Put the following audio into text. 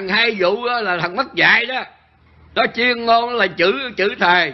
thằng hai vụ là thằng mất dạy đó. Nó chuyên ngôn là chữ chữ thề.